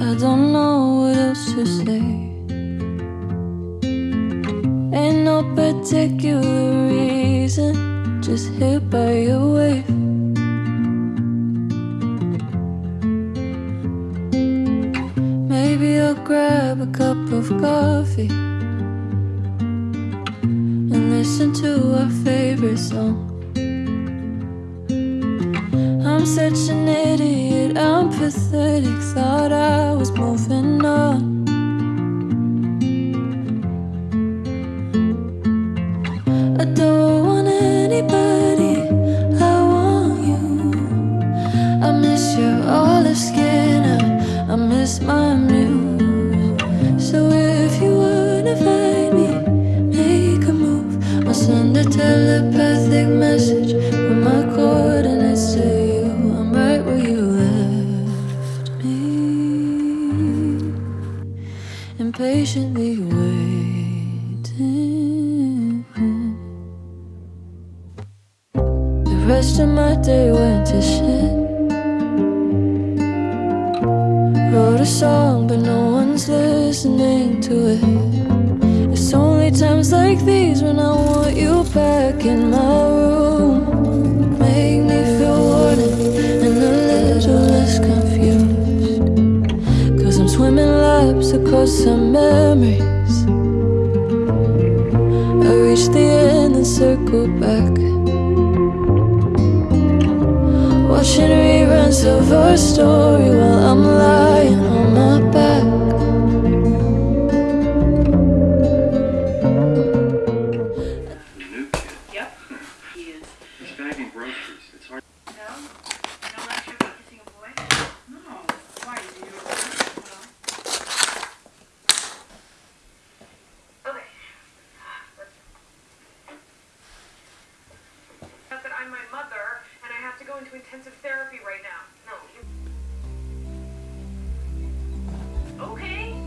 I don't know what else to say. Ain't no particular reason, just hit by your wave. Maybe I'll grab a cup of coffee and listen to our favorite song. I'm such an idiot, I'm pathetic. Thought I was moving on. Impatiently waiting. The rest of my day went to shit. Wrote a song, but no one's listening to it. It's only times like these when I want you back in my some memories. I reach the end and circle back. Watching reruns of our story intensive therapy right now. No. Okay.